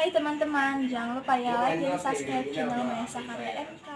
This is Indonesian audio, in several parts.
Hai teman-teman, jangan lupa ya like dan subscribe channel Maesa Karya MK.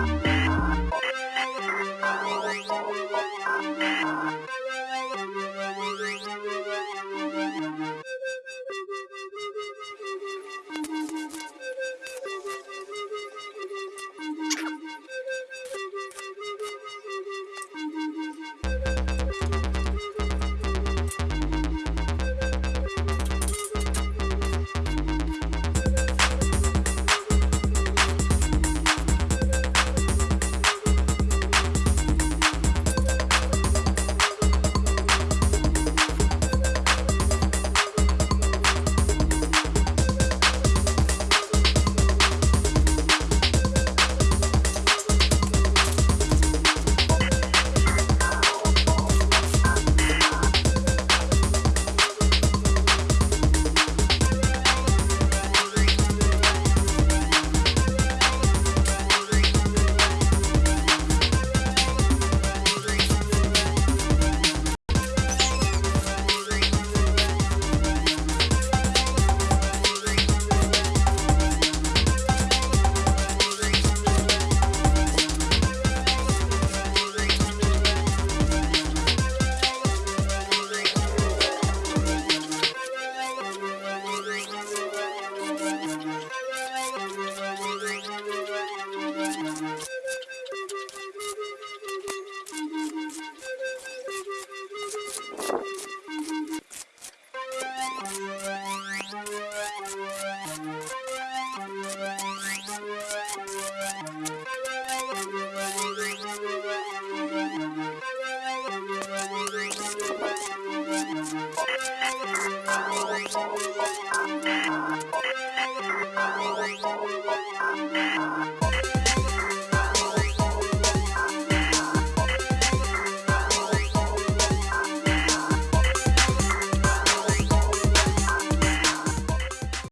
Bye.